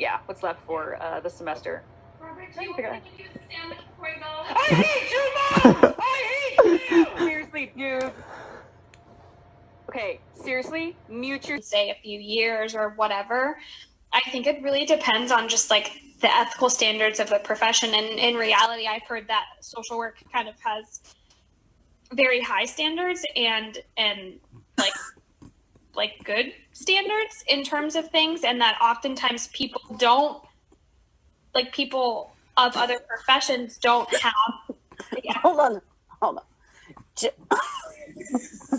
yeah, what's left for uh, the semester. Robert, do you want to do the sandwich before I go? I hate you, Mom! I hate you! Seriously, dude. Okay, seriously, mute your. Say a few years or whatever. I think it really depends on just like the ethical standards of the profession. And in reality, I've heard that social work kind of has very high standards and and like like good standards in terms of things, and that oftentimes people don't like people of other professions don't have. Hold on, hold on.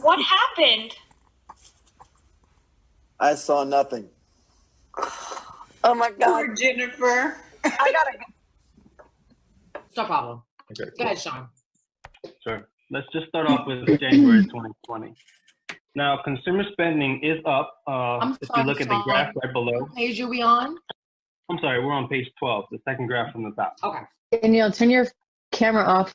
What happened? I saw nothing. Oh my God. Poor Jennifer. I gotta go. No problem. Okay, Go ahead, Sean. Sure. Let's just start off with January 2020. Now, consumer spending is up. Uh, I'm if you look at the Sean. graph right below, What page are we on? I'm sorry, we're on page 12, the second graph from the top. Okay. Danielle, turn your camera off.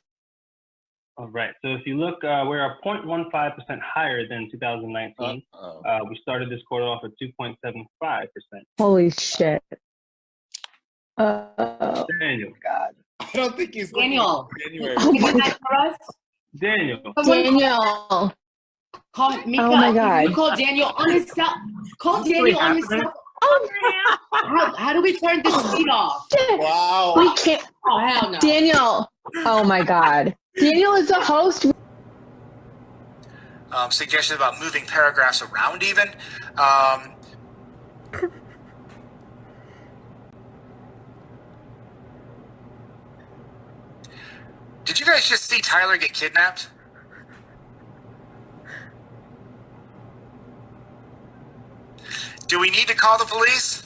All right. So if you look, uh, we're 0.15% higher than 2019. Uh-oh. Uh, we started this quarter off at 2.75%. Holy shit. Uh, Daniel, God. I don't think he's looking Daniel. January. oh Can do that? Daniel, Daniel. Call Mika. Oh my God. You call Daniel on his cell. Call Daniel on his cell. Oh, How, how do we turn this feed off? Wow. We can't. Oh hell no. Daniel. Oh my God. Daniel is the host. um, suggestions about moving paragraphs around even. Um, did you guys just see Tyler get kidnapped? Do we need to call the police?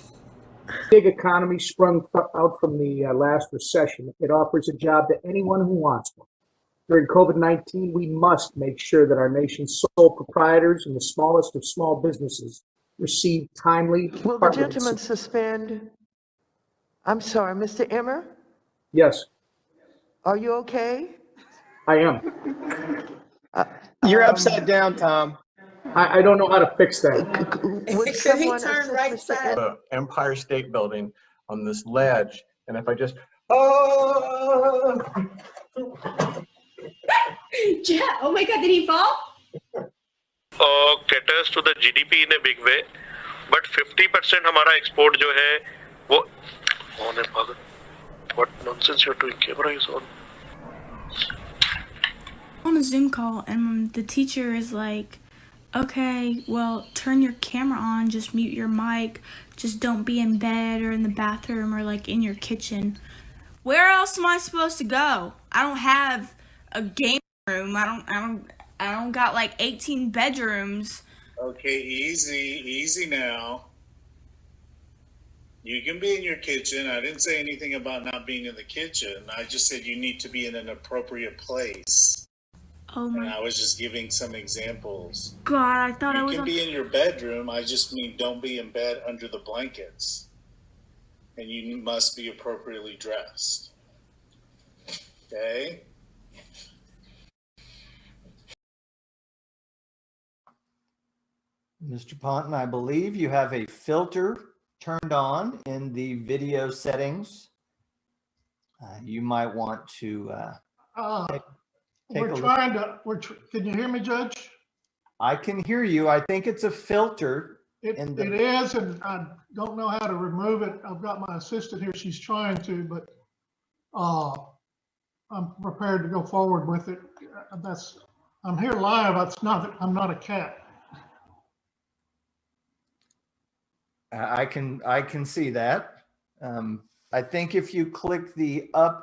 gig economy sprung fro- out from the uh, last recession. It offers a job to anyone who wants one. During COVID 19, we must make sure that our nation's sole proprietors and the smallest of small businesses receive timely. Will the department gentleman support. suspend? I'm sorry, Mr. Emmer, Yes, are you okay? I am. Uh, You're um, upside down, Tom. I, I don't know how to fix that. Would Could he someone turn assist right Mr. side? Em- the Empire State Building on this ledge, and if I just, oh, Yeah. Oh my God! Did he fall? uh, caters to the GDP in a big way, but 50% हमारा export जो है वो कौन है पागल? What nonsense you're doing? Camera is on. on a Zoom call and the teacher is like, okay, well, turn your camera on, just mute your mic, just don't be in bed or in the bathroom or like in your kitchen. Where else am I supposed to go? I don't have a game room. I don't I don't I don't got like 18 bedrooms. Okay, easy, easy now. You can be in your kitchen. I didn't say anything about not being in the kitchen. I just said you need to be in an appropriate place. Oh And my I was just giving some examples. god, I thought I You was can on be in your bedroom. I just mean don't be in bed under the blankets. And you must be appropriately dressed. Okay? Mr. Ponton, I believe you have a filter turned on in the video settings. Uh, You might want to, uh, Uh, take We're a look. trying to, we're, tr- can you hear me, Judge? I can hear you. I think it's a filter. It, the- it is, and I don't know how to remove it. I've got my assistant here, she's trying to, but, uh, I'm prepared to go forward with it. Uh, That's, I'm here live, it's not, I'm not a cat. I I can, I can see that. Um, I think if you click the up